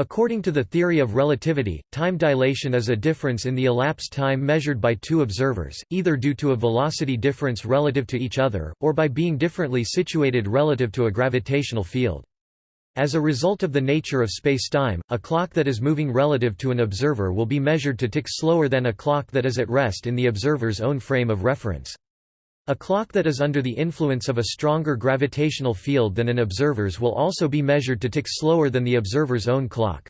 According to the theory of relativity, time dilation is a difference in the elapsed time measured by two observers, either due to a velocity difference relative to each other, or by being differently situated relative to a gravitational field. As a result of the nature of spacetime, a clock that is moving relative to an observer will be measured to tick slower than a clock that is at rest in the observer's own frame of reference. A clock that is under the influence of a stronger gravitational field than an observer's will also be measured to tick slower than the observer's own clock.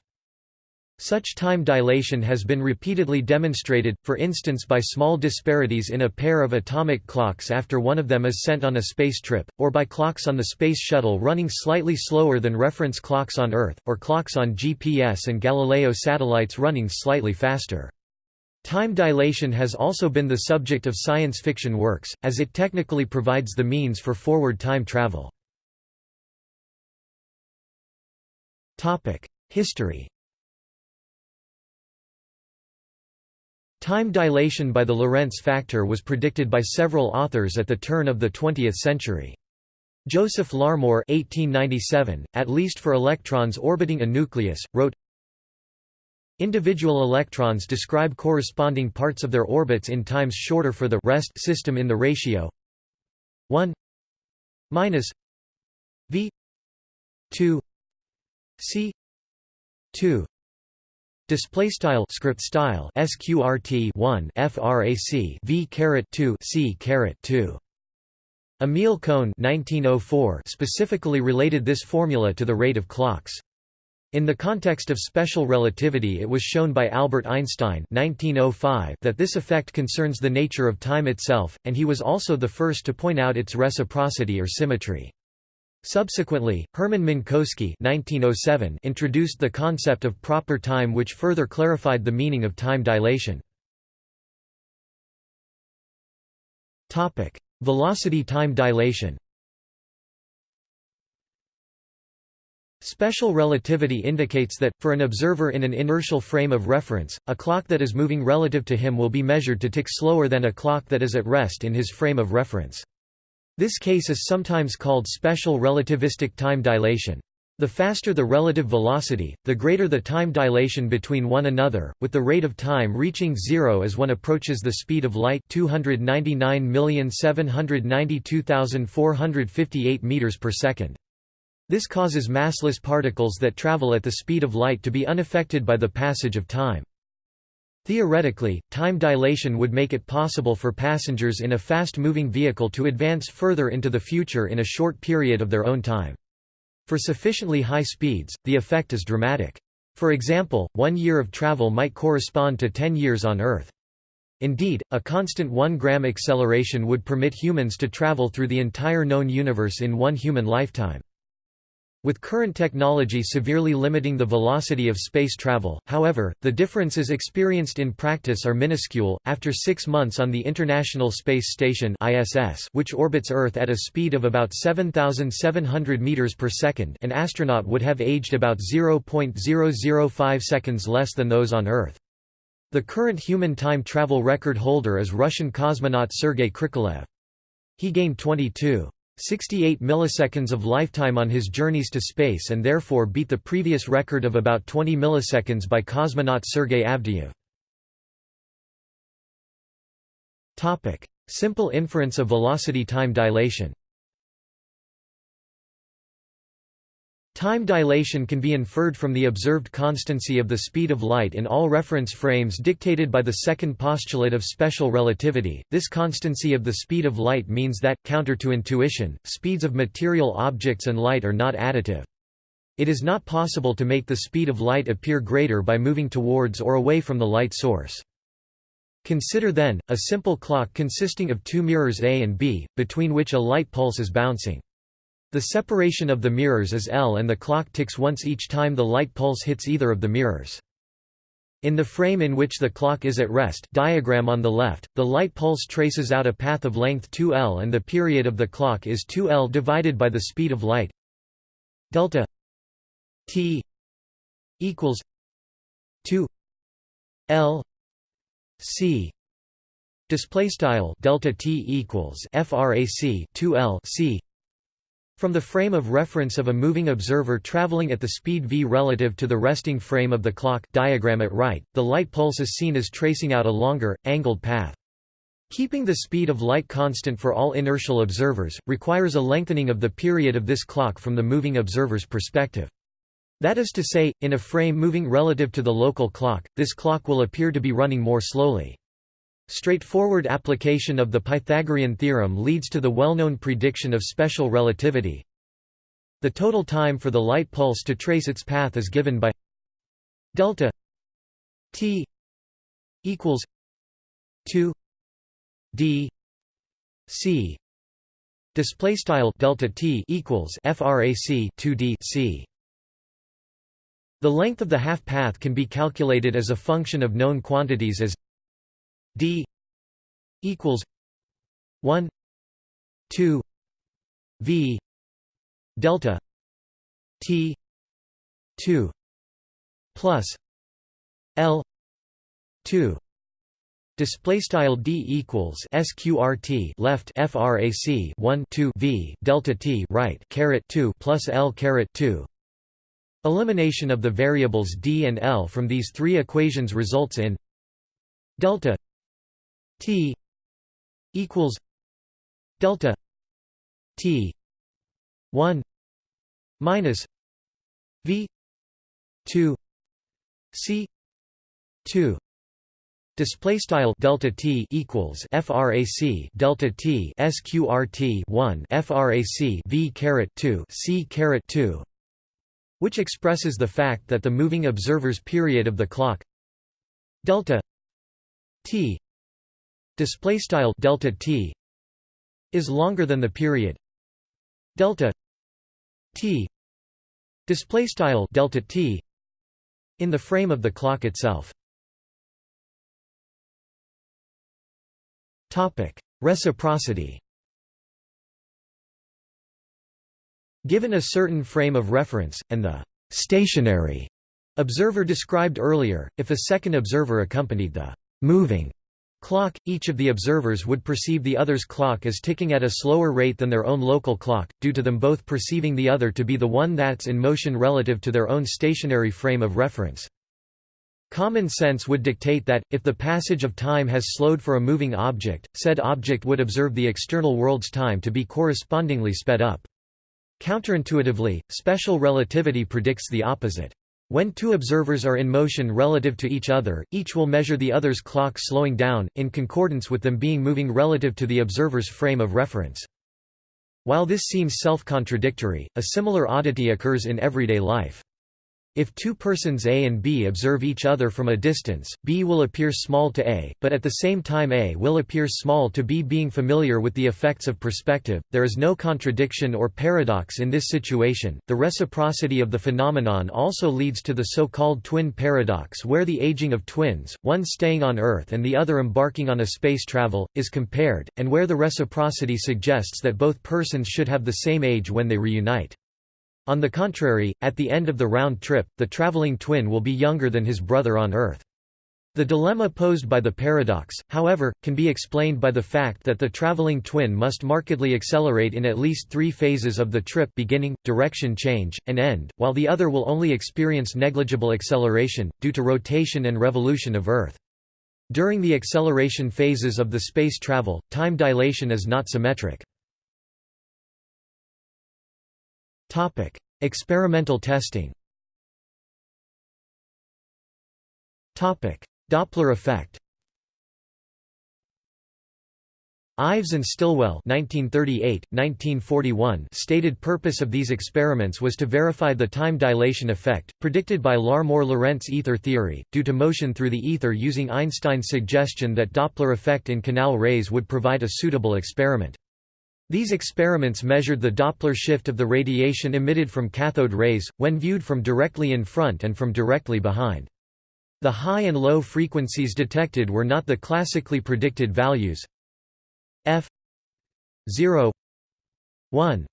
Such time dilation has been repeatedly demonstrated, for instance by small disparities in a pair of atomic clocks after one of them is sent on a space trip, or by clocks on the Space Shuttle running slightly slower than reference clocks on Earth, or clocks on GPS and Galileo satellites running slightly faster. Time dilation has also been the subject of science fiction works, as it technically provides the means for forward time travel. History Time dilation by the Lorentz factor was predicted by several authors at the turn of the 20th century. Joseph Larmor 1897, at least for electrons orbiting a nucleus, wrote, Individual electrons describe corresponding parts of their orbits in times shorter for the rest system in the ratio. 1 minus v 2 c 2 display style script style sqrt 1 frac v caret 2 c caret 2 Emil Cohn 1904 specifically related this formula to the rate of clocks in the context of special relativity it was shown by Albert Einstein 1905 that this effect concerns the nature of time itself, and he was also the first to point out its reciprocity or symmetry. Subsequently, Hermann Minkowski 1907 introduced the concept of proper time which further clarified the meaning of time dilation. Velocity time dilation Special relativity indicates that, for an observer in an inertial frame of reference, a clock that is moving relative to him will be measured to tick slower than a clock that is at rest in his frame of reference. This case is sometimes called special relativistic time dilation. The faster the relative velocity, the greater the time dilation between one another, with the rate of time reaching zero as one approaches the speed of light 299,792,458 meters per second. This causes massless particles that travel at the speed of light to be unaffected by the passage of time. Theoretically, time dilation would make it possible for passengers in a fast-moving vehicle to advance further into the future in a short period of their own time. For sufficiently high speeds, the effect is dramatic. For example, one year of travel might correspond to 10 years on Earth. Indeed, a constant 1 gram acceleration would permit humans to travel through the entire known universe in one human lifetime. With current technology severely limiting the velocity of space travel, however, the differences experienced in practice are minuscule. After six months on the International Space Station (ISS), which orbits Earth at a speed of about 7,700 meters per second, an astronaut would have aged about 0.005 seconds less than those on Earth. The current human time travel record holder is Russian cosmonaut Sergei Krikalev. He gained 22. 68 milliseconds of lifetime on his journeys to space and therefore beat the previous record of about 20 milliseconds by cosmonaut Sergei Avdeyev. Simple inference of velocity time dilation Time dilation can be inferred from the observed constancy of the speed of light in all reference frames dictated by the second postulate of special relativity. This constancy of the speed of light means that, counter to intuition, speeds of material objects and light are not additive. It is not possible to make the speed of light appear greater by moving towards or away from the light source. Consider then, a simple clock consisting of two mirrors A and B, between which a light pulse is bouncing. The separation of the mirrors is L and the clock ticks once each time the light pulse hits either of the mirrors. In the frame in which the clock is at rest diagram on the left, the light pulse traces out a path of length 2L and the period of the clock is 2L divided by the speed of light. Delta t equals 2 L C. Display style delta t equals frac 2 L C From the frame of reference of a moving observer traveling at the speed v relative to the resting frame of the clock diagram at right, the light pulse is seen as tracing out a longer, angled path. Keeping the speed of light constant for all inertial observers, requires a lengthening of the period of this clock from the moving observer's perspective. That is to say, in a frame moving relative to the local clock, this clock will appear to be running more slowly. Straightforward application of the Pythagorean theorem leads to the well-known prediction of special relativity. The total time for the light pulse to trace its path is given by delta t equals 2 d c display style delta t equals frac 2 d c the length of the half path can be calculated as a function of known quantities as d equals 1 2 v delta t 2 plus l 2 Display style d equals sqrt left frac 1 2 v delta t right caret 2 plus l caret 2. Elimination of the variables d and l from these three equations results in delta T equals delta T one minus V two C two. Display style delta t equals frac delta t sqrt one frac v caret two c caret two, which expresses the fact that the moving observer's period of the clock delta t display style delta t is longer than the period delta t display style delta t in the frame of the clock itself. Topic reciprocity. Given a certain frame of reference and the stationary observer described earlier if a second observer accompanied the moving clock, each of the observers would perceive the other's clock as ticking at a slower rate than their own local clock, due to them both perceiving the other to be the one that's in motion relative to their own stationary frame of reference. Common sense would dictate that, if the passage of time has slowed for a moving object, said object would observe the external world's time to be correspondingly sped up. Counterintuitively, special relativity predicts the opposite. When two observers are in motion relative to each other, each will measure the other's clock slowing down, in concordance with them being moving relative to the observer's frame of reference. While this seems self-contradictory, a similar oddity occurs in everyday life. If two persons A and B observe each other from a distance, B will appear small to A, but at the same time A will appear small to B. Being familiar with the effects of perspective, there is no contradiction or paradox in this situation. The reciprocity of the phenomenon also leads to the so-called twin paradox where the aging of twins, one staying on Earth and the other embarking on a space travel, is compared, and where the reciprocity suggests that both persons should have the same age when they reunite. On the contrary, at the end of the round trip, the traveling twin will be younger than his brother on Earth. The dilemma posed by the paradox, however, can be explained by the fact that the traveling twin must markedly accelerate in at least three phases of the trip beginning, direction change, and end, while the other will only experience negligible acceleration, due to rotation and revolution of Earth. During the acceleration phases of the space travel, time dilation is not symmetric. Topic: Experimental testing. Topic: Doppler effect. Ives and Stilwell 1938, 1941 stated purpose of these experiments was to verify the time dilation effect, predicted by Larmor-Lorentz ether theory, due to motion through the ether using Einstein's suggestion that Doppler effect in canal rays would provide a suitable experiment. These experiments measured the Doppler shift of the radiation emitted from cathode rays, when viewed from directly in front and from directly behind. The high and low frequencies detected were not the classically predicted values f 0 1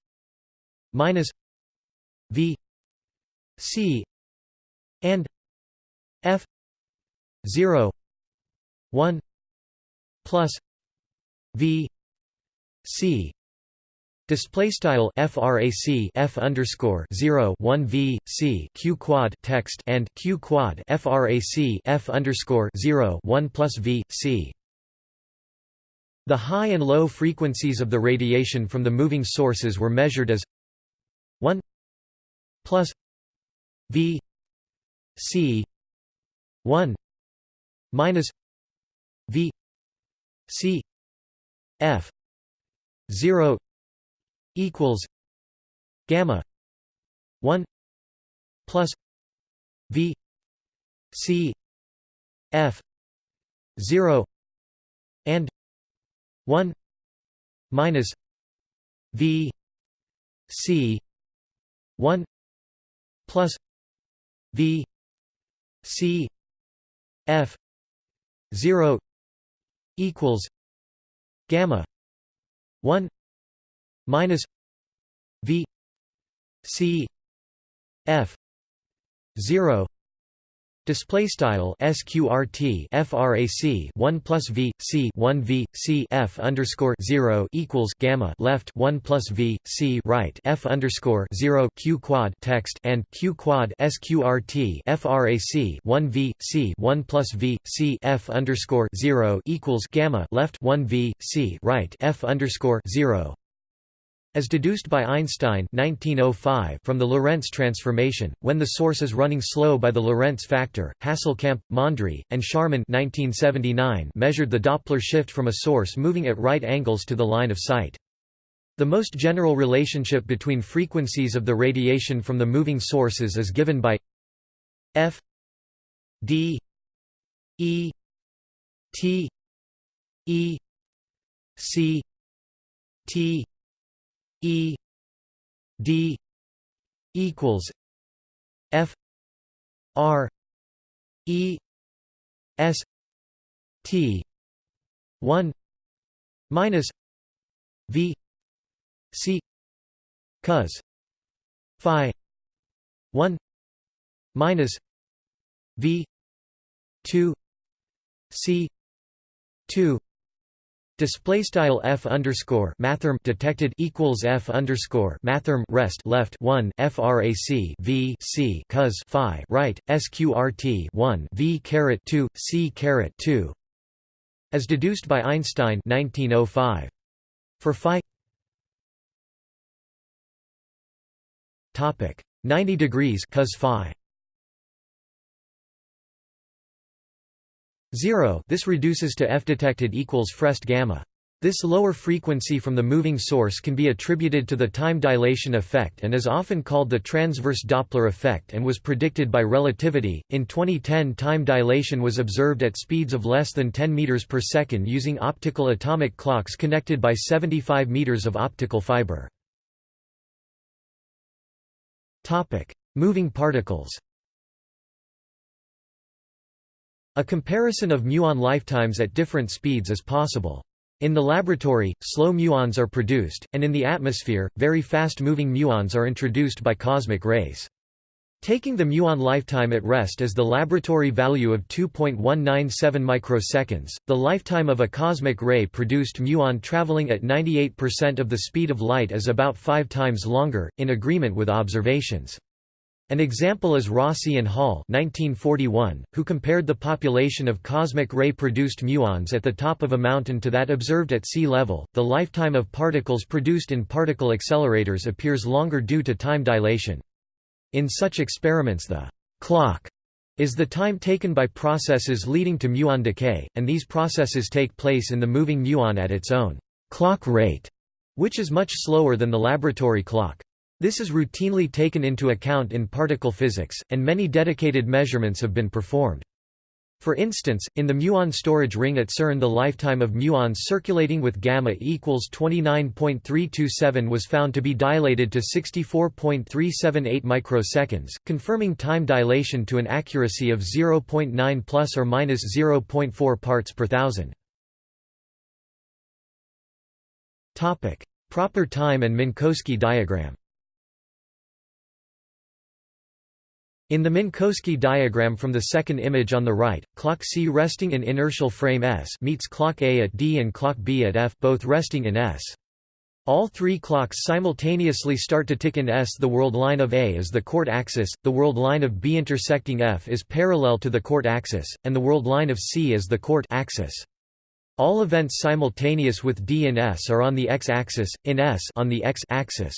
minus v c and f 0 1 plus v c Display style frac f underscore 0 1 v c q quad text and q quad frac f underscore 0 1 plus v c. The high and low frequencies of the radiation from the moving sources were measured as 1 plus v c 1 minus v c f 0 equals gamma 1 plus v c f 0 and 1 minus v c 1 plus v c f 0 equals gamma 1 minus v c f 0 Display style sqrt frac 1 plus v c 1 v c f underscore 0 equals gamma left 1 plus v c right f underscore 0 q quad text and q quad sqrt frac 1 v c 1 plus v c f underscore 0 equals gamma left 1 v c right f underscore 0 as deduced by Einstein 1905 from the Lorentz transformation, when the source is running slow by the Lorentz factor, Hasselkamp, Mondry, and Scharmann 1979 measured the Doppler shift from a source moving at right angles to the line of sight. The most general relationship between frequencies of the radiation from the moving sources is given by f d e t e c t E D equals F R E S T one minus V C cos Phi one minus V two C two Display style f underscore mathrm detected equals f underscore mathrm rest left one frac v c cos phi right sqrt one v caret two c caret two, as deduced by Einstein 1905. For phi topic 90 degrees cos phi 0 this reduces to f detected equals frest gamma. This lower frequency from the moving source can be attributed to the time dilation effect and is often called the transverse Doppler effect and was predicted by relativity. In 2010, time dilation was observed at speeds of less than 10 meters per second using optical atomic clocks connected by 75 meters of optical fiber. Topic: Moving particles. A comparison of muon lifetimes at different speeds is possible. In the laboratory, slow muons are produced, and in the atmosphere, very fast-moving muons are introduced by cosmic rays. Taking the muon lifetime at rest as the laboratory value of 2.197 microseconds, the lifetime of a cosmic ray-produced muon traveling at 98% of the speed of light is about five times longer, in agreement with observations. An example is Rossi and Hall 1941, who compared the population of cosmic ray-produced muons at the top of a mountain to that observed at sea level. The lifetime of particles produced in particle accelerators appears longer due to time dilation. In such experiments the clock is the time taken by processes leading to muon decay, and these processes take place in the moving muon at its own clock rate, which is much slower than the laboratory clock. This is routinely taken into account in particle physics, and many dedicated measurements have been performed. For instance, in the muon storage ring at CERN the lifetime of muons circulating with gamma equals 29.327 was found to be dilated to 64.378 microseconds, confirming time dilation to an accuracy of 0.9 plus or minus 0.4 parts per thousand. Topic: Proper time and Minkowski diagram. In the Minkowski diagram from the second image on the right, clock C resting in inertial frame S meets clock A at D and clock B at F both resting in S. All three clocks simultaneously start to tick in S. The world line of A is the court axis, the world line of B intersecting F is parallel to the court axis, and the world line of C is the court axis. All events simultaneous with D and S are on the x-axis, in S on the x-axis.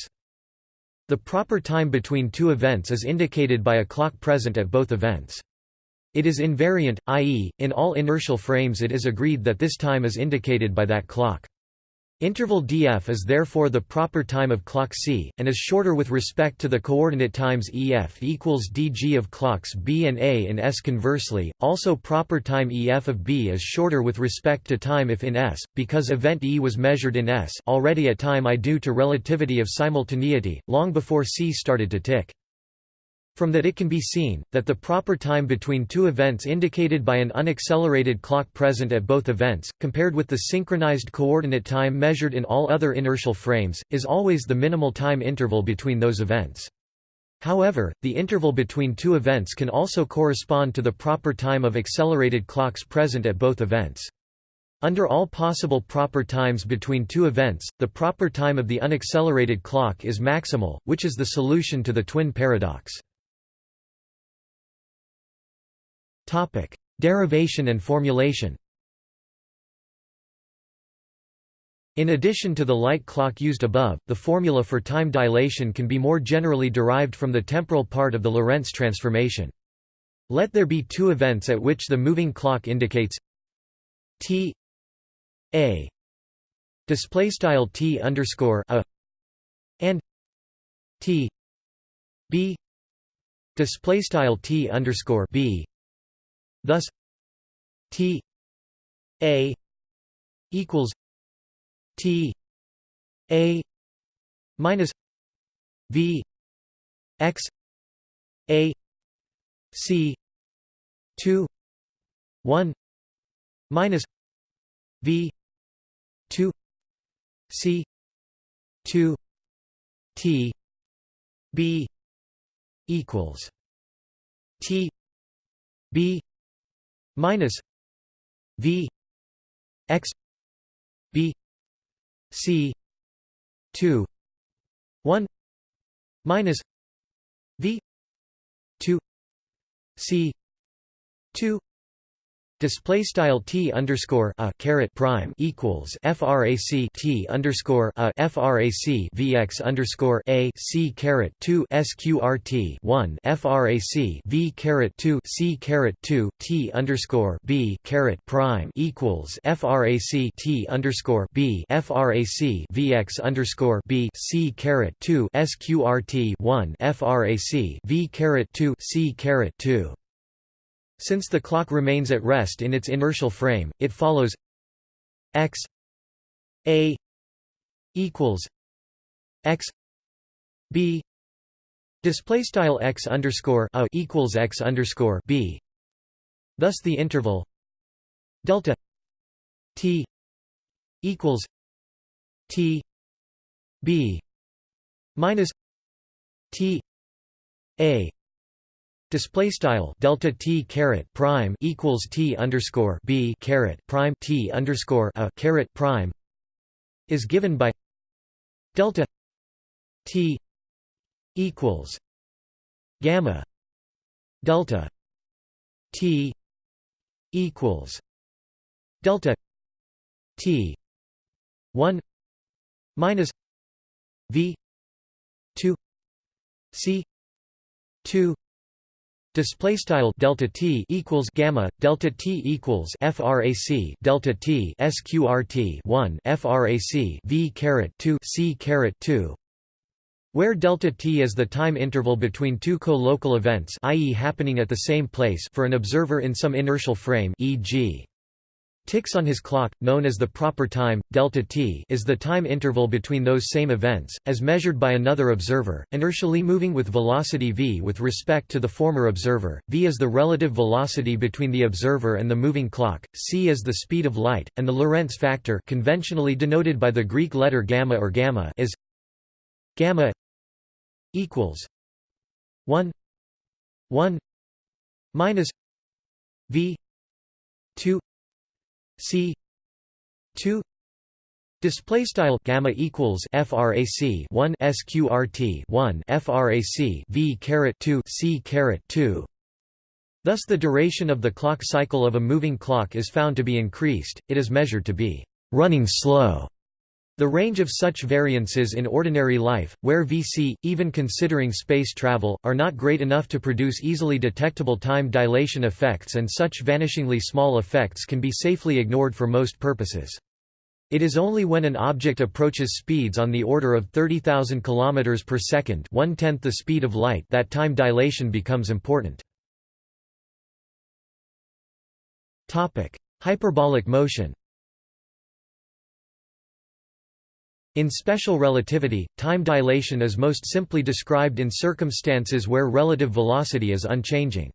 The proper time between two events is indicated by a clock present at both events. It is invariant, i.e., in all inertial frames it is agreed that this time is indicated by that clock. Interval df is therefore the proper time of clock c, and is shorter with respect to the coordinate times ef equals dg of clocks b and a in s. Conversely, also proper time ef of b is shorter with respect to time if in s, because event e was measured in s already at time i due to relativity of simultaneity, long before c started to tick. From that it can be seen, that the proper time between two events indicated by an unaccelerated clock present at both events, compared with the synchronized coordinate time measured in all other inertial frames, is always the minimal time interval between those events. However, the interval between two events can also correspond to the proper time of accelerated clocks present at both events. Under all possible proper times between two events, the proper time of the unaccelerated clock is maximal, which is the solution to the twin paradox. Topic: Derivation and formulation. In addition to the light clock used above, the formula for time dilation can be more generally derived from the temporal part of the Lorentz transformation. Let there be two events at which the moving clock indicates t a display style t underscore a and t b display style t underscore b Thus T A equals T A minus V X A C two one minus V two C two T B equals T B minus v x b c 2 1 minus v 2 c 2 Display style t underscore a caret prime equals frac t underscore a frac vx underscore a c caret two sqrt one frac v caret two c caret two t underscore b caret prime equals frac t underscore b frac vx underscore b c caret two sqrt one frac v caret two c caret two since the clock remains at rest in its inertial frame, it follows x a equals x b display style x underscore a equals x underscore b. Thus, the interval delta t equals t b minus t a Display style delta t caret prime equals t underscore b caret prime t underscore a caret prime is given by delta t equals gamma delta t equals delta t one minus v two c two Display style delta t equals gamma delta t equals frac delta t sqrt one frac v caret two c caret two, where delta t is the time interval between two co-local events, i.e., happening at the same place for an observer in some inertial frame, e.g. Ticks on his clock, known as the proper time, delta t is the time interval between those same events, as measured by another observer, inertially moving with velocity v with respect to the former observer, v is the relative velocity between the observer and the moving clock, c is the speed of light, and the Lorentz factor conventionally denoted by the Greek letter gamma or gamma is gamma equals 1 1 minus v 2 C two Display style gamma equals frac 1 sqrt 1 frac v caret 2 c caret 2. Thus, the duration of the clock cycle of a moving clock is found to be increased. It is measured to be running slow. The range of such variances in ordinary life, where Vc, even considering space travel, are not great enough to produce easily detectable time dilation effects and such vanishingly small effects can be safely ignored for most purposes. It is only when an object approaches speeds on the order of 30,000 km per second one-tenth the speed of light that time dilation becomes important. Hyperbolic motion In special relativity, time dilation is most simply described in circumstances where relative velocity is unchanging.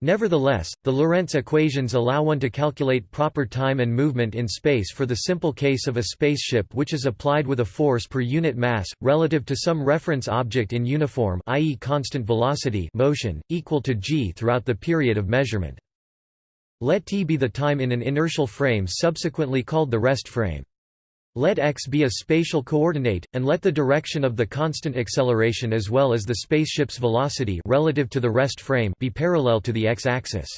Nevertheless, the Lorentz equations allow one to calculate proper time and movement in space for the simple case of a spaceship which is applied with a force per unit mass, relative to some reference object in uniform i.e. constant velocity motion, equal to g throughout the period of measurement. Let t be the time in an inertial frame subsequently called the rest frame. Let x be a spatial coordinate, and let the direction of the constant acceleration as well as the spaceship's velocity relative to the rest frame be parallel to the x-axis.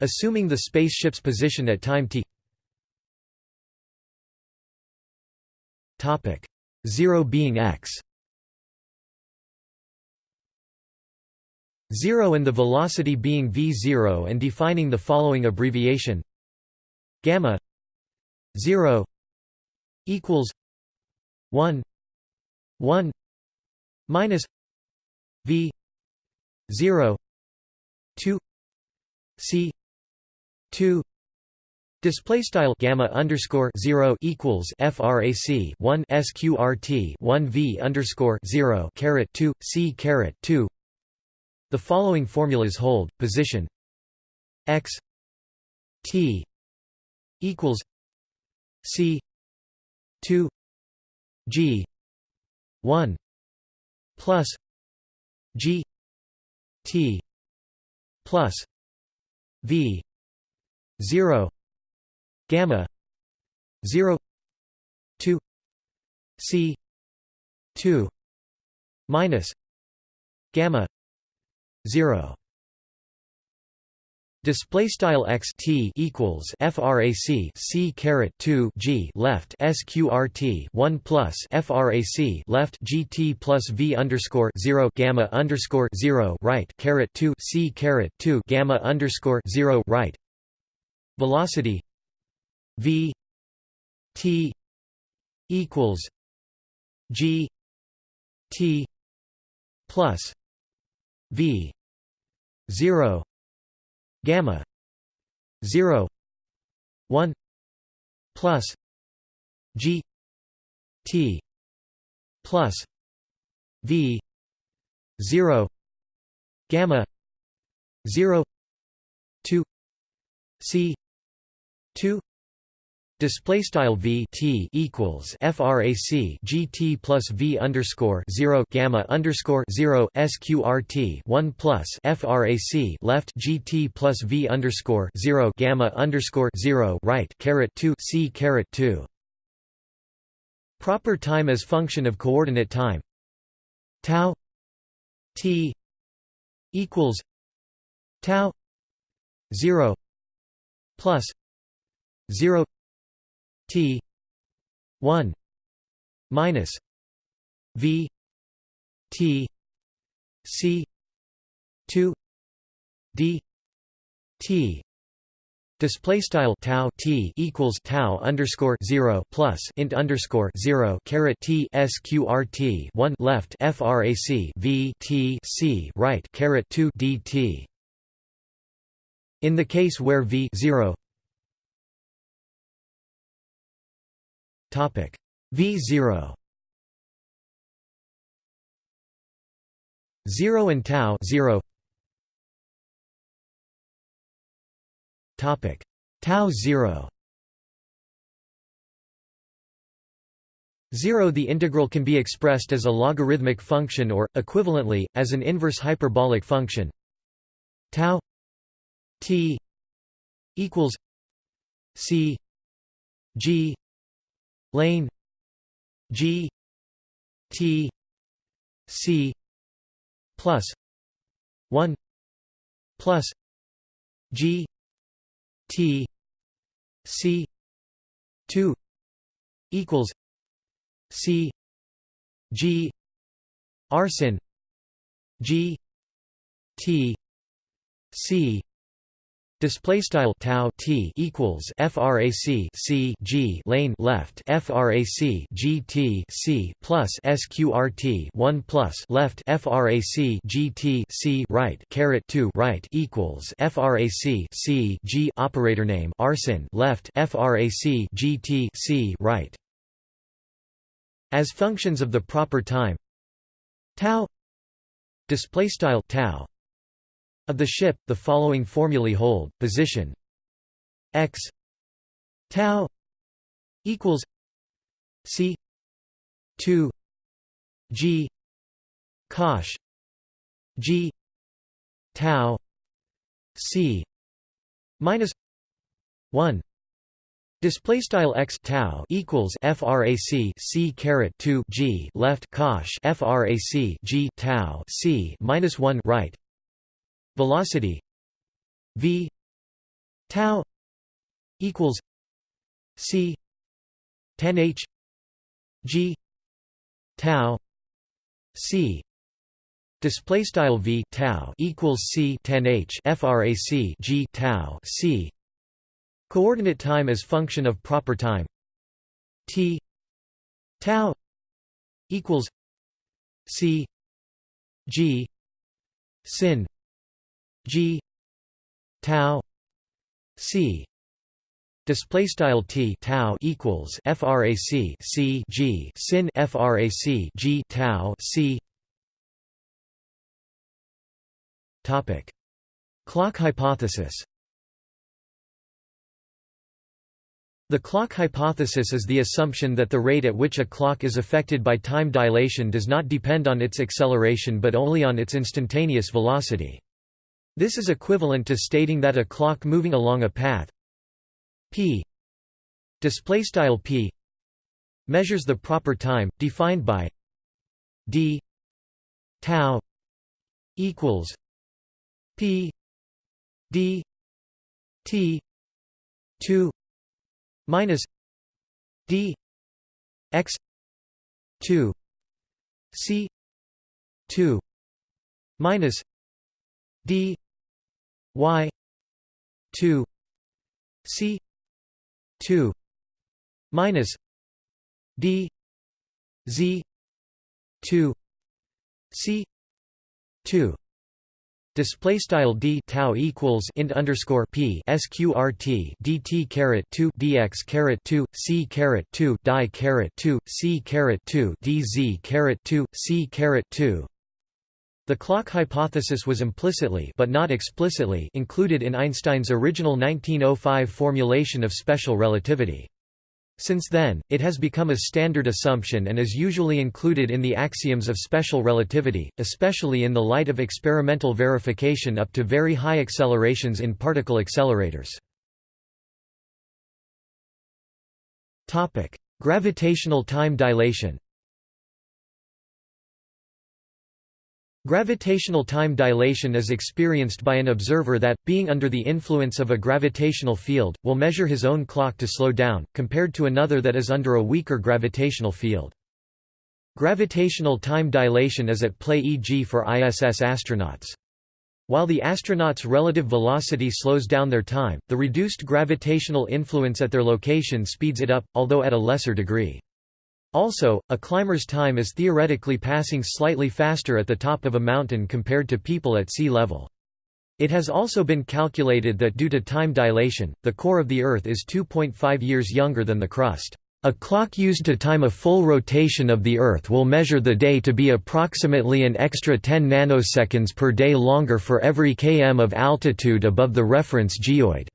Assuming the spaceship's position at time t 0 being x. 0 and the velocity being v0 and defining the following abbreviation. Gamma. 0 equals 1 1 minus v 0 2 c 2 Display style gamma underscore zero equals frac one sqrt one v underscore zero caret two c caret two. The following formulas hold: position x t equals c 2 g 1 plus g t plus v 0 gamma 0 2 c 2 minus gamma 0 Display style x t equals frac c caret 2 g left sqrt 1 plus frac left gt plus v underscore 0 gamma underscore 0 right caret 2 c caret 2 gamma underscore 0 right. Velocity v t equals g t plus v 0 gamma 0 1 plus g t plus v 0 gamma 0 2 c 2 Display style v t equals frac gt plus v underscore zero gamma underscore zero sqrt one plus frac left gt plus v underscore zero gamma underscore zero right caret two c caret two. Proper time as function of coordinate time tau t equals tau zero plus zero T one minus V T C two D T Display style tau t equals tau underscore zero plus int underscore zero caret t sqrt one left frac v t c right caret two dt. In the case where v 0 V0 0 and tau 0 Topic. Tau 0 0 The integral can be expressed as a logarithmic function or, equivalently, as an inverse hyperbolic function. Tau t equals c g lane g t c plus 1 plus g t c 2 equals c g arsin g t c Display style tau t equals frac c g lane left frac g t c plus sqrt 1 plus left frac g t c right caret 2 right equals frac c g operator name arsin left frac g t c right. As functions of the proper time tau display style tau of the ship, the following formulae hold: position x tau equals c 2 g cosh g tau c minus 1 Display style x tau equals frac c caret 2 g left cosh frac g tau c minus 1 right velocity v tau equals c 10 h g tau c. Display style v tau equals c 10 h frac g tau c. Coordinate time as function of proper time t tau equals c g sin G tau C display style T tau equals frac C G sin frac G tau C. Topic. Clock hypothesis. The clock hypothesis is the assumption that the rate at which a clock is affected by time dilation does not depend on its acceleration but only on its instantaneous velocity. This is equivalent to stating that a clock moving along a path p p measures the proper time defined by d tau equals p d t 2 minus d x 2 c 2 minus d y 2 c 2 minus d z 2 c 2 Display style d tau equals int underscore p sqrt dt caret two dx caret two c caret two die caret two c caret two dz caret two c caret two the clock hypothesis was implicitly but not explicitly included in Einstein's original 1905 formulation of special relativity. Since then, it has become a standard assumption and is usually included in the axioms of special relativity, especially in the light of experimental verification up to very high accelerations in particle accelerators. Gravitational time dilation Gravitational time dilation is experienced by an observer that, being under the influence of a gravitational field, will measure his own clock to slow down, compared to another that is under a weaker gravitational field. Gravitational time dilation is at play e.g. for ISS astronauts. While the astronauts' relative velocity slows down their time, the reduced gravitational influence at their location speeds it up, although at a lesser degree. Also, a climber's time is theoretically passing slightly faster at the top of a mountain compared to people at sea level. It has also been calculated that due to time dilation, the core of the Earth is 2.5 years younger than the crust. A clock used to time a full rotation of the Earth will measure the day to be approximately an extra 10 nanoseconds per day longer for every km of altitude above the reference geoid.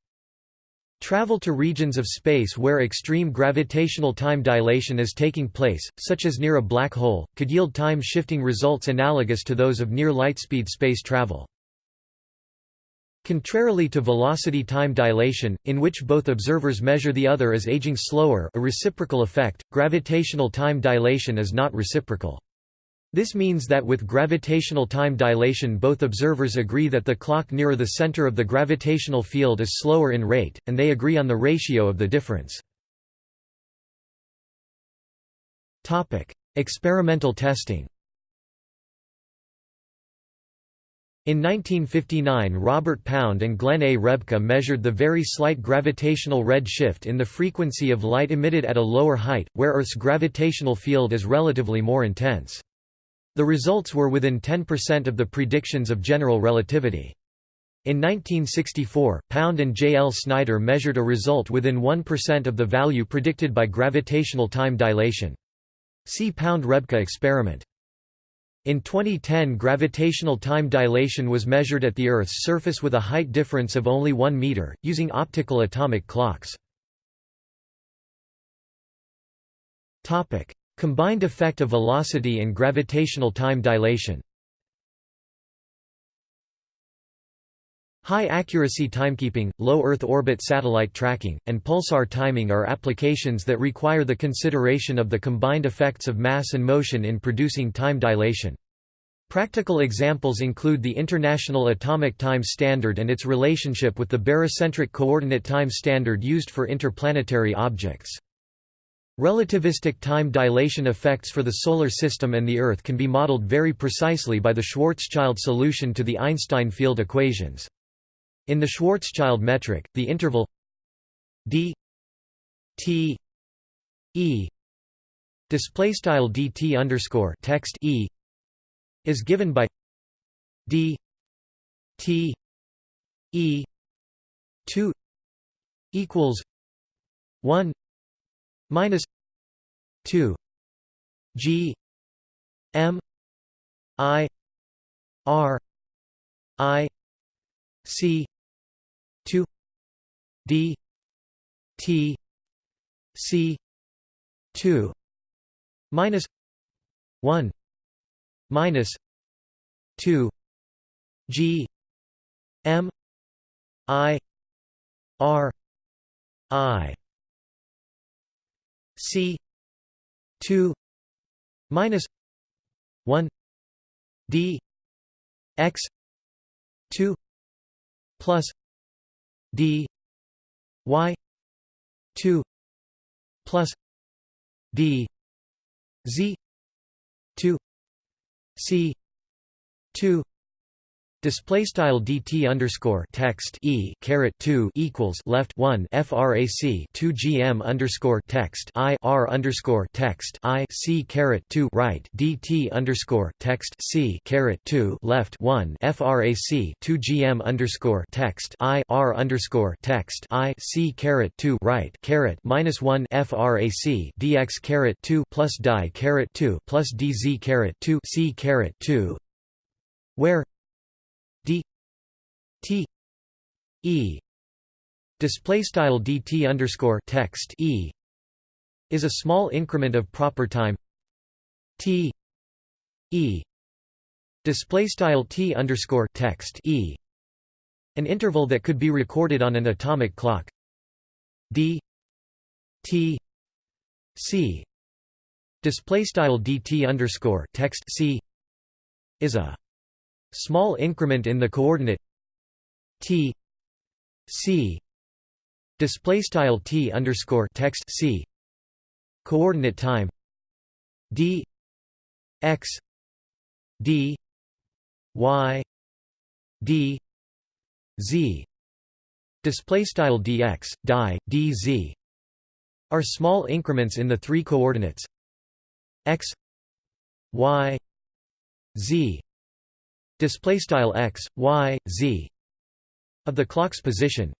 Travel to regions of space where extreme gravitational time dilation is taking place, such as near a black hole, could yield time-shifting results analogous to those of near-lightspeed space travel. Contrarily to velocity-time dilation, in which both observers measure the other as aging slower a reciprocal effect, gravitational time dilation is not reciprocal. This means that with gravitational time dilation both observers agree that the clock nearer the center of the gravitational field is slower in rate, and they agree on the ratio of the difference. Experimental testing In 1959 Robert Pound and Glenn A. Rebka measured the very slight gravitational red shift in the frequency of light emitted at a lower height, where Earth's gravitational field is relatively more intense. The results were within 10% of the predictions of general relativity. In 1964, Pound and J. L. Snider measured a result within 1% of the value predicted by gravitational time dilation. See Pound-Rebka experiment. In 2010 gravitational time dilation was measured at the Earth's surface with a height difference of only 1 meter, using optical atomic clocks. Combined effect of velocity and gravitational time dilation High accuracy timekeeping, low Earth orbit satellite tracking, and pulsar timing are applications that require the consideration of the combined effects of mass and motion in producing time dilation. Practical examples include the International Atomic Time Standard and its relationship with the barycentric coordinate time standard used for interplanetary objects. Relativistic time dilation effects for the Solar System and the Earth can be modeled very precisely by the Schwarzschild solution to the Einstein field equations. In the Schwarzschild metric, the interval d t e dt underscore text e is given by d t e 2 equals 1 minus 2 g m i r i c 2 d t c 2 minus 1 minus 2 g m i r i c 2 minus 1 d x 2 plus d y 2 plus d z 2 c 2 Display style dt underscore text e caret two equals left one frac two gm underscore text i r underscore text i c caret two right dt underscore text c caret two left one frac two gm underscore text i r underscore text i c caret two right caret minus one frac dx caret two plus die caret two plus dz caret two c caret two where d t e display style dt underscore text e is a small increment of proper time t e display style t underscore text e an interval that could be recorded on an atomic clock. D t c display style dt underscore text c is a small increment in the coordinate t c display style t underscore text c coordinate time d x d y d z display style dx die dz are small increments in the three coordinates x y z display style x y z of the clock's position.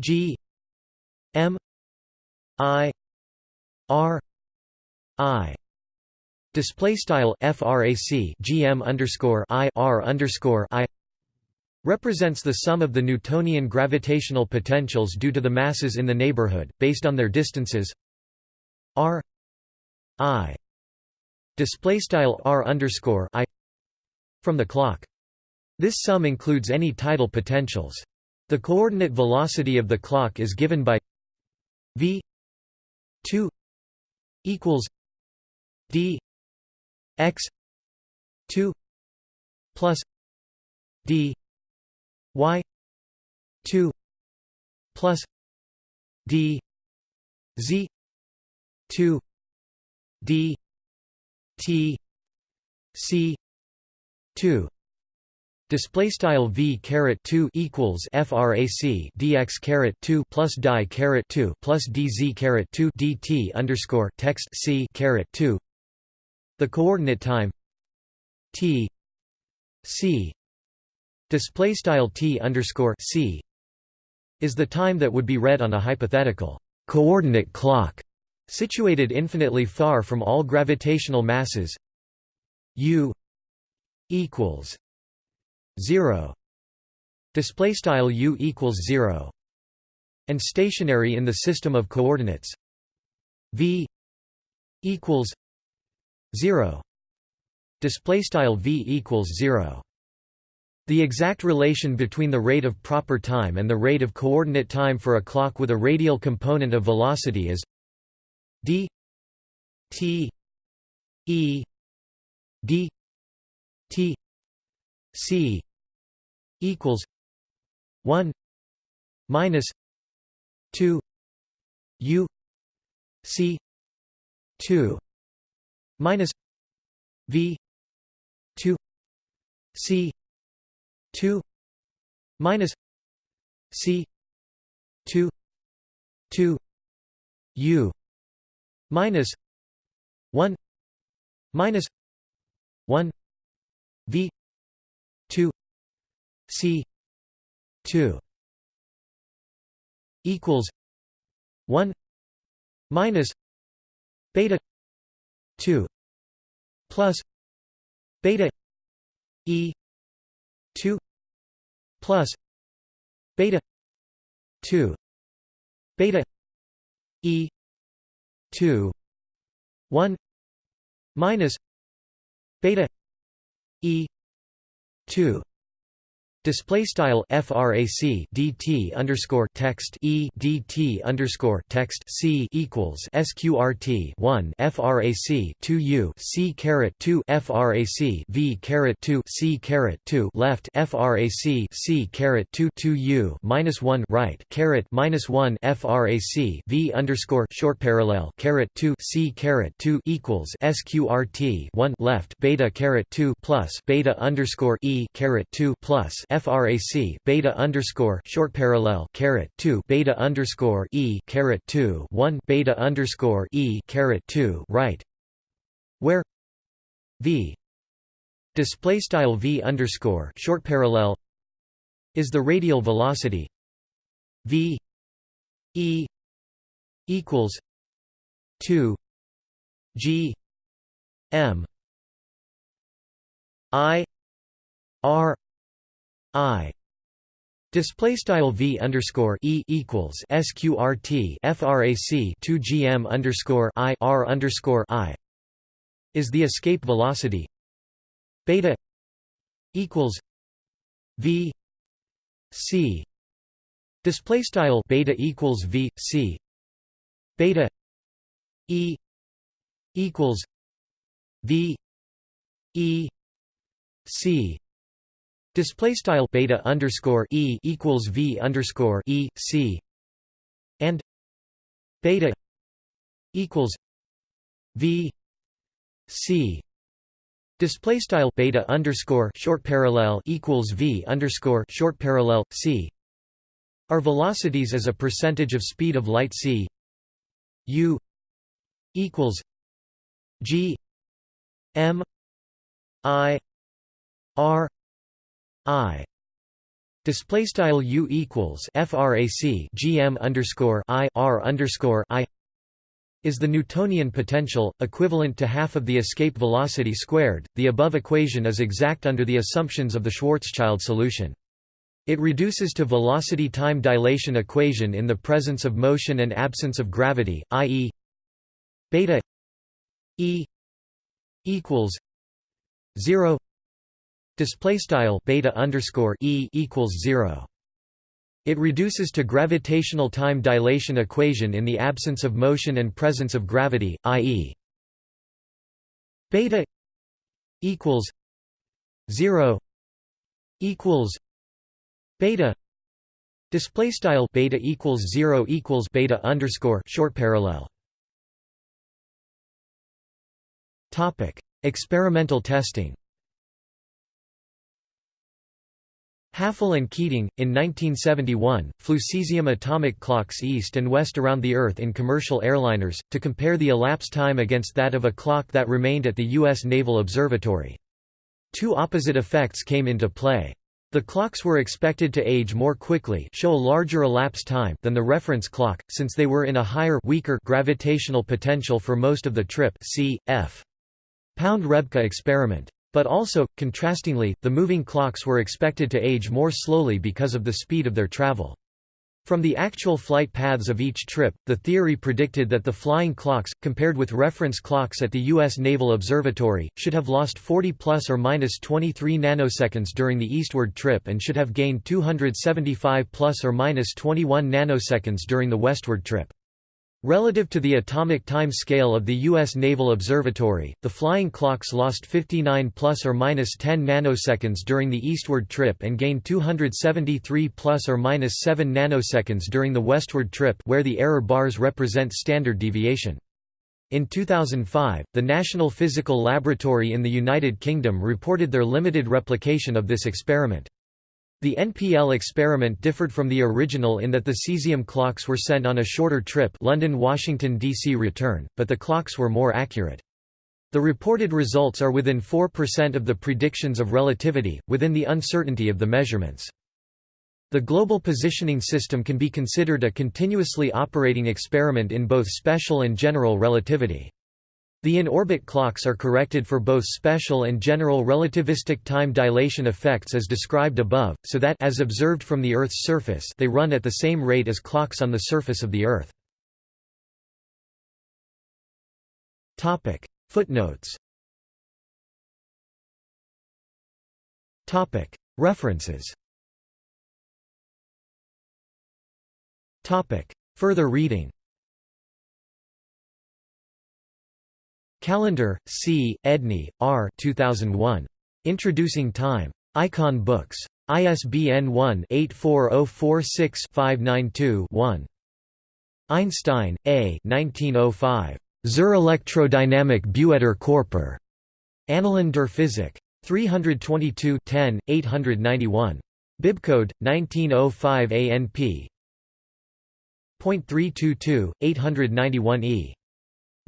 G m i r i. Display style frac gm underscore i r underscore i. Represents the sum of the Newtonian gravitational potentials due to the masses in the neighborhood, based on their distances. R i. Display style r underscore i. From the clock. This sum includes any tidal potentials. The coordinate velocity of the clock is given by v 2 equals d x 2 plus d y 2 plus d z 2 d t c 2 Display style v caret two equals frac dx caret two plus die caret two plus dz caret two dt underscore text c caret two. The coordinate time t c display style t underscore c is the time that would be read on a hypothetical coordinate clock situated infinitely far from all gravitational masses u equals 0 display style u equals 0 and stationary in the system of coordinates. V equals 0 display style v equals 0 the exact relation between the rate of proper time and the rate of coordinate time for a clock with a radial component of velocity is d t e d t c equals 1 minus 2 u c 2 minus v 2 c 2 minus c 2 2 u minus 1 minus 1 v 2 c 2 equals 1 minus beta 2 plus beta e 2 plus beta 2 beta e 2 1 minus beta e 2 Display style frac dt underscore text e dt underscore text c equals sqrt one frac two u c caret two frac v caret two c caret two left frac c caret two two u minus one right caret minus one frac v underscore short parallel caret two c caret two equals sqrt one left beta caret two plus beta underscore e caret two plus frac beta underscore short parallel caret two beta underscore e caret two one beta underscore e caret two right, where v display style v underscore short parallel is the radial velocity v e equals two g m i r I. Display style v underscore e equals sqrt frac 2 gm underscore i r underscore i. Is the escape velocity beta equals v c. Display style beta equals v c. Beta e equals v e c Display style beta underscore e equals v underscore e c and beta equals v c. Display style beta underscore short parallel equals v underscore short parallel c. Are velocities as a percentage of speed of light c. U equals g m i r I display style U equals frac gm underscore I R underscore I is the Newtonian potential, equivalent to half of the escape velocity squared. The above equation is exact under the assumptions of the Schwarzschild solution. It reduces to velocity-time dilation equation in the presence of motion and absence of gravity, i.e. beta e equals 0 display style beta underscore e equals 0 it reduces to gravitational time dilation equation in the absence of motion and presence of gravity i.e. beta equals 0 equals beta. Display style beta equals 0 equals beta underscore short parallel. Topic experimental testing Hafele and Keating, in 1971, flew cesium atomic clocks east and west around the Earth in commercial airliners, to compare the elapsed time against that of a clock that remained at the U.S. Naval Observatory. Two opposite effects came into play. The clocks were expected to age more quickly show a larger elapsed time than the reference clock, since they were in a higher weaker gravitational potential for most of the trip c. f. Pound-Rebka experiment. But also, contrastingly, the moving clocks were expected to age more slowly because of the speed of their travel. From the actual flight paths of each trip, the theory predicted that the flying clocks, compared with reference clocks at the U.S. Naval Observatory, should have lost 40 plus or minus 23 nanoseconds during the eastward trip and should have gained 275 plus or minus 21 nanoseconds during the westward trip. Relative to the atomic time scale of the U.S. Naval Observatory, the flying clocks lost 59 plus or minus 10 nanoseconds during the eastward trip and gained 273 plus or minus 7 nanoseconds during the westward trip where the error bars represent standard deviation. In 2005, the National Physical Laboratory in the United Kingdom reported their limited replication of this experiment. The NPL experiment differed from the original in that the cesium clocks were sent on a shorter trip London-Washington, D.C. return, but the clocks were more accurate. The reported results are within 4% of the predictions of relativity, within the uncertainty of the measurements. The Global Positioning System can be considered a continuously operating experiment in both special and general relativity. The in-orbit clocks are corrected for both special and general relativistic time dilation effects as described above, so that as observed from the Earth's surface they run at the same rate as clocks on the surface of the Earth. Footnotes. References. Further reading Callender, C., Edney, R. 2001. Introducing Time. Icon Books. ISBN 1-84046592-1. Einstein, A. 1905. Zur Elektrodynamik bewegter Körper. Annalen der Physik. 322 10, 891. Bibcode 1905 ANP. .322 891e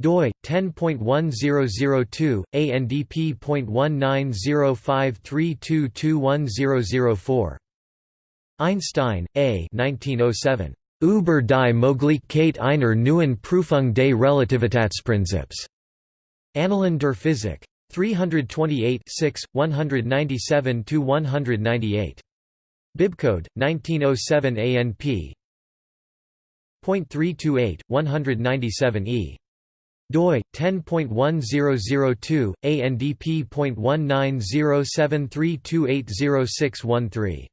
doi 10.1002 ANDP.190532210004 Einstein, A. 1907. Über die Möglichkeit einer neuen Prüfung des Relativitätsprinzips. Annalen der Physik. 328 6, 197–198. Bibcode, 1907 ANP. .328, 197e doi 10.1002 ANDP.190732800613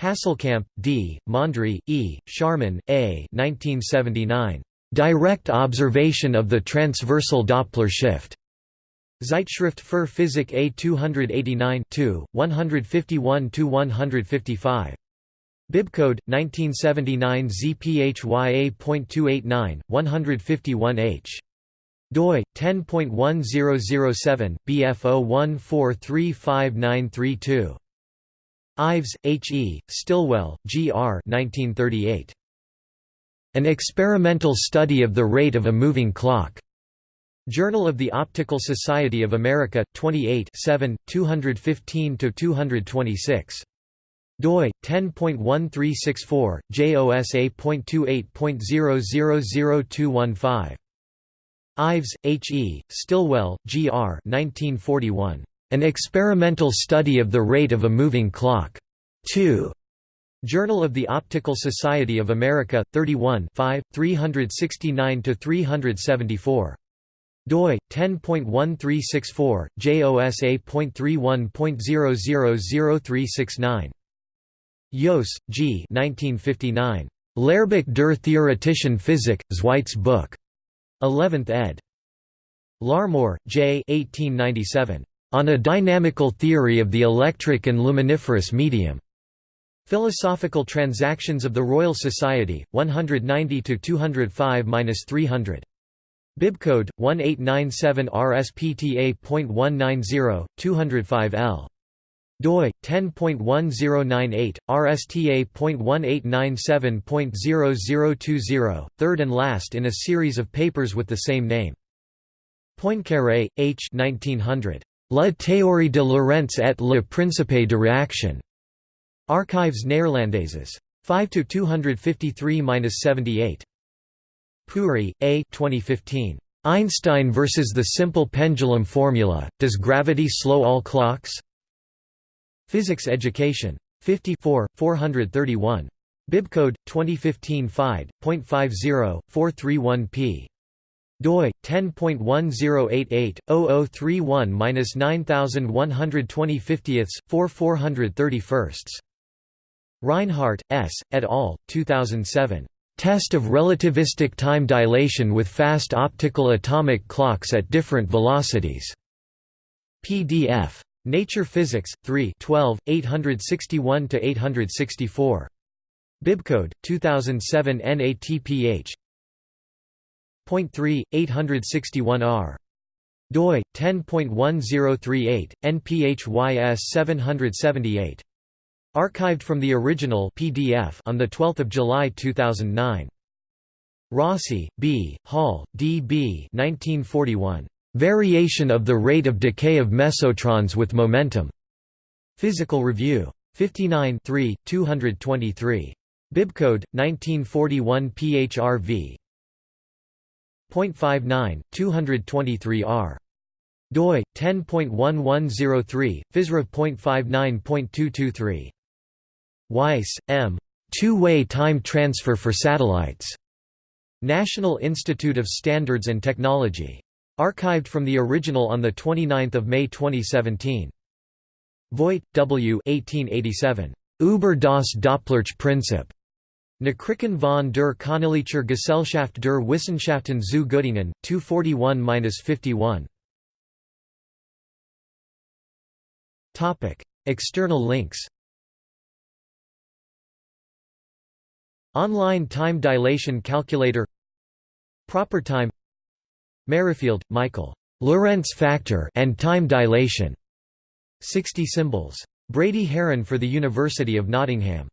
Hasselkamp, D., Mondry, E., Scharmann, A. 1979. Direct observation of the transversal Doppler shift. Zeitschrift für Physik A 289 151–155. Bibcode 1979 ZPHYA.289 151H doi 10.1007 BF01435932 Ives, H. E., Stilwell, G. R. 1938. An Experimental Study of the Rate of a Moving Clock. Journal of the Optical Society of America, 28 7, 215–226 doi 10.1364 josa.28.000215 Ives, H. E., Stilwell, G. R. 1941. An Experimental Study of the Rate of a Moving Clock. 2. Journal of the Optical Society of America, 31 5, 369–374. doi 10.1364 josa.31.000369 Joos, G. 1959. Lehrbuch der theoretischen Physik, Zweites Book. 11th ed. Larmor, J. 1897. On a Dynamical Theory of the Electric and Luminiferous Medium. Philosophical Transactions of the Royal Society, 190–205–300. Bibcode 1897 RSPTA.190 205 L doi 10.1098 RSTA.1897.0020 third and last in a series of papers with the same name Poincaré H 1900 La théorie de Lorentz et le principe de réaction Archives Néerlandaises 5 to 253-78 Puri, A. 2015. Einstein versus the simple pendulum formula, Does Gravity Slow All Clocks? Physics Education. 54, 431. Bibcode 2015 5.50 p doi 10.1088-0031-9120 4 431 Reinhardt, S., et al., 2007. Test of relativistic time dilation with fast optical atomic clocks at different velocities. PDF. Nature Physics, 3 12, 861–864. Bibcode, 2007 NATPH. Point 3, 861R. doi 10.1038 NPHYS 778 Archived from the original PDF on the 12th of July 2009. Rossi, B., Hall, D. B. 1941. Variation of the rate of decay of mesotrons with momentum. Physical Review. 59 223. Bibcode 1941 PHRV. 0.59 223R. doi 10.1103 physrev.59.223 Weiss, M. Two-way time transfer for satellites. National Institute of Standards and Technology. Archived from the original on 29 May 2017. Voigt, W. 1887. Über das Dopplersche-Prinzip. Nachrichten von der Königlichen Gesellschaft der Wissenschaften zu Göttingen, 241–51. External links Online time dilation calculator Proper time Merrifield, Michael. Lorentz factor and time dilation. 60 symbols. Brady Haran for the University of Nottingham.